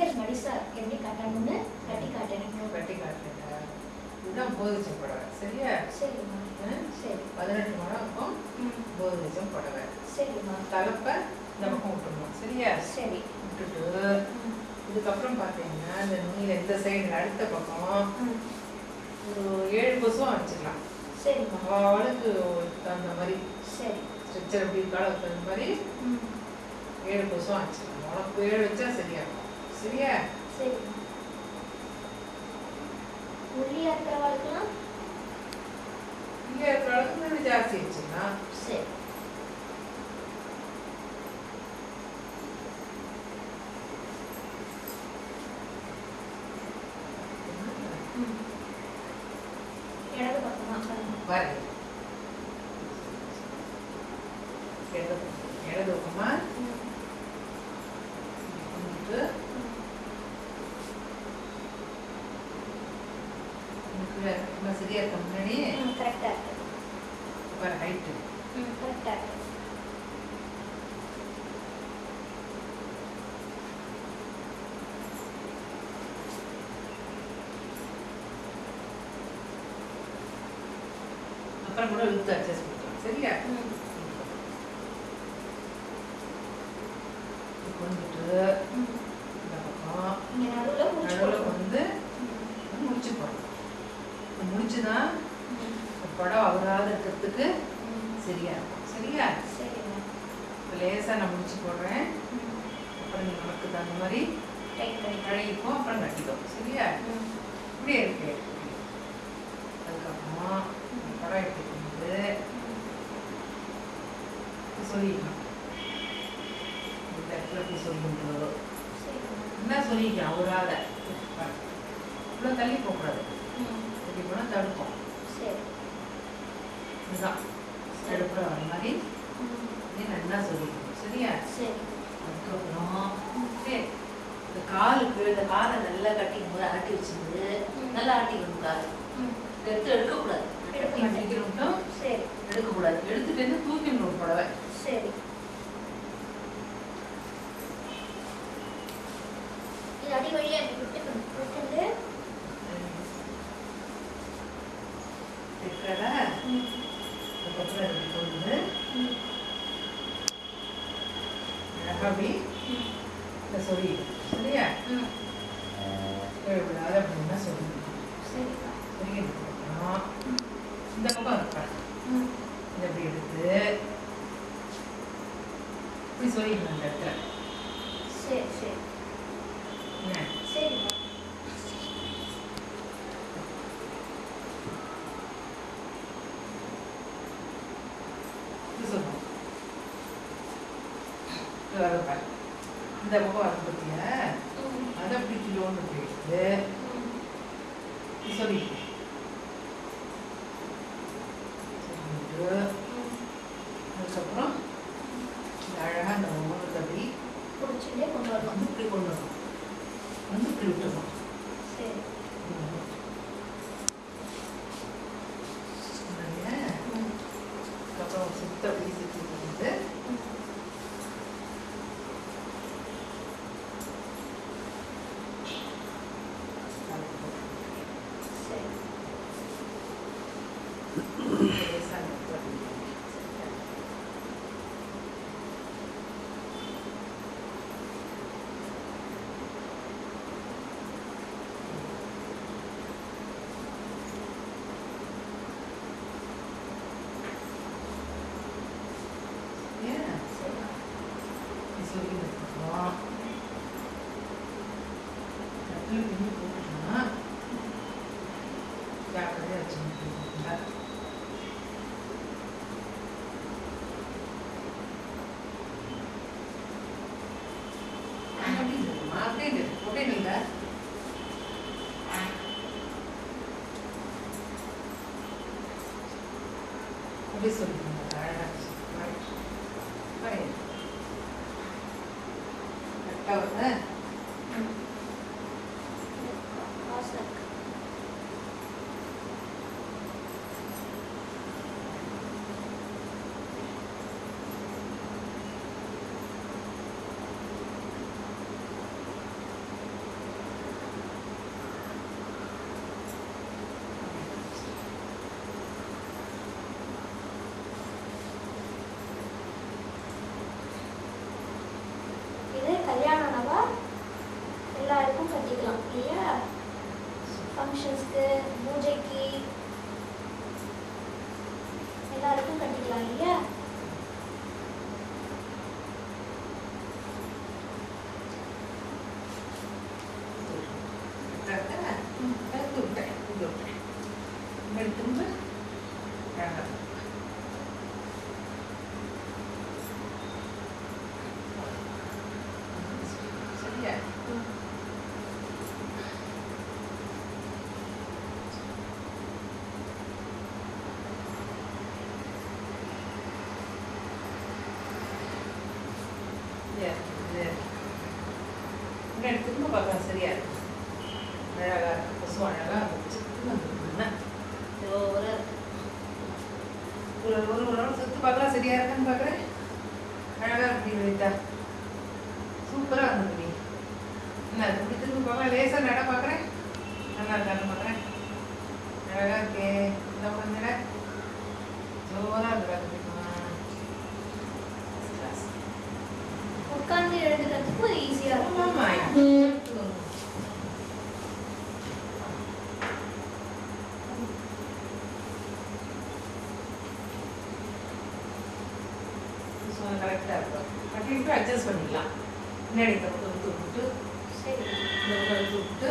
அப்படியே மடிசா எப்படி கட்டணும்னு கட்டி காட்டுறீங்க கட்டி காட்டுறேன். இதுதான் போதிச்ச புடவை. சரியா? சரிம்மா? சரி. பதினெட்டு முழம் இருக்கும். ம். போதிச்சம் புடவை. சரிம்மா. தலைப்பை இந்த பக்கம் விட்டுருணும் சரியா? சரி. விட்டுட்டு. இதுக்கப்புறம் பார்த்தீங்கன்னா இந்த நுனியில் இந்த சைடு அடுத்த பக்கம் ஒரு ஏழு கொசும் வச்சுக்கலாம் சரிம்மா. அவளுக்கு தகுந்த மாதிரி சரி. ஸ்ட்ரெச்சர் எப்படி இருக்காளோ தகுந்த மாதிரி ஏழு கொசும் வச்சுக்கலாம் உனக்கு ஏழு வச்சா சரியா இருக்கும் சரியா சரிம்மா ஒல்லியா இருக்கிறவளுக்குலாம் இங்கே இருக்கிற அளவுக்கு இன்னும் ஜாஸ்தி வச்சுக்கலாம் சரி ம் இடது பக்கமா பாருங்க ரொம்ப சரியா இருக்க. முன்னாடி கரெக்டாக இருக்கு பாரு ஹைட்டு கரெக்டாக இருக்கு. அப்புறம் கூட இழுத்து அட்ஜஸ்ட் பண்ணிக்கலாம். சரியா? ம். இந்த பக்கம். இந்த படம் அவராத இருக்கிறதுக்கு சரியா இருக்கும். சரியா? லேசாக நான் முடிச்சு போடுறேன். அப்புறம் நீ உனக்கு தகுந்த மாதிரி கழுவிக்கும் அப்புறம் கட்டிக்கும் சரியா? இப்படியே இருக்கு. அதுக்கப்புறம் படம் எடுத்துட்டு வந்து சொல்லிக்கலாம் இந்த இடத்துல சொல்லிக்கணும் சரிம்மா என்ன சொல்லிக்கலாம் அவராத இவ்வளோ தள்ளி போகக்கூடாது. இப்படி போனால் தடுக்கும். சரி. இதுதான். தடுப்புற வர மாதிரி. நீ நல்லா சொல்லிக்கணும் சரியா? சரி. அதுக்கப்புறம் சரி இந்த காலுக்கு இந்த காலை நல்லா கட்டிக்கும் போது ஆட்டி வச்சிருந்து. நல்லா ஆட்டிக்கணும் கால். எடுத்து எடுக்கக்கூடாது. எடுக்கக்கூடாது. எடுத்துட்டு வந்து தூக்கிடணும் புடவை. சரி. அதுக்கப்புறம் இப்படி கொண்டு ம் அழகா அப்படி ம் இந்த சொல்லி சரியா? ம் விடாத அப்படின்னா சொல்லி ம் இந்த பக்கம் இருப்பேன் இதை அப்படி எடுத்து இப்படி சொல்லிடணும் அந்த இடத்துல சரி சரி என்ன சரிப்பா இப்படி சொல்லணும் இது வர பாரு. இந்த பக்கம் வர பத்தியா? ம் அதை எடுத்து ம் இப்படி சொல்லிடணும் சொல்லிட்டு அதுக்கப்புறம் இந்த அழகா இந்த ஒவ்வொரு அப்படி பிடிச்சிட்டே கொண்டு வரணும். வந்து இப்படி கொண்டு வரணும். வந்து இப்படி விட்டுறணும் சரி சரியா? ம் அப்புறம் சுத்த அப்படி சுற்றி வந்து ம் சரி லேசா அந்த இடத்துல அப்படி சரியா? ஏன் சரி நீ சொல்லிக்கிறதுக்கப்புறம் இடத்துல பின்னி போட்டுட்டோம்னா ஜாக்கிரதையாக வச்சுக்கணும் அப்படியே இருக்குமா? அப்படியே இருக்கு. அப்படியே நில்ல. からね。ऑप्शंस के मुझे की முன்னாடி திரும்ப பார்த்தா சரியா இருக்கு. அழகா இருக்கு. கொசு அழகா இருந்துச்சு ஒரு ஒரு பார்க்கலாம் சரியா இருக்குன்னு பார்க்குறேன். அழகா இருக்கு வினிதா சூப்பராக இருந்தது என்ன இப்படி திரும்ப பார்க்கலாம் லேசாக நட பார்க்குறேன். நல்லா இருக்கான்னு பார்க்குறேன். அழகா இருக்கே. என்ன பண்ணுற ஜோராக இருக்கிறாங்க கரெக்டாக இருக்கும். கட்டிட்டு அட்ஜஸ்ட் பண்ணிக்கலாம். முன்னாடி இந்த பக்கம் இழுத்து இந்த பக்கம் இழுத்து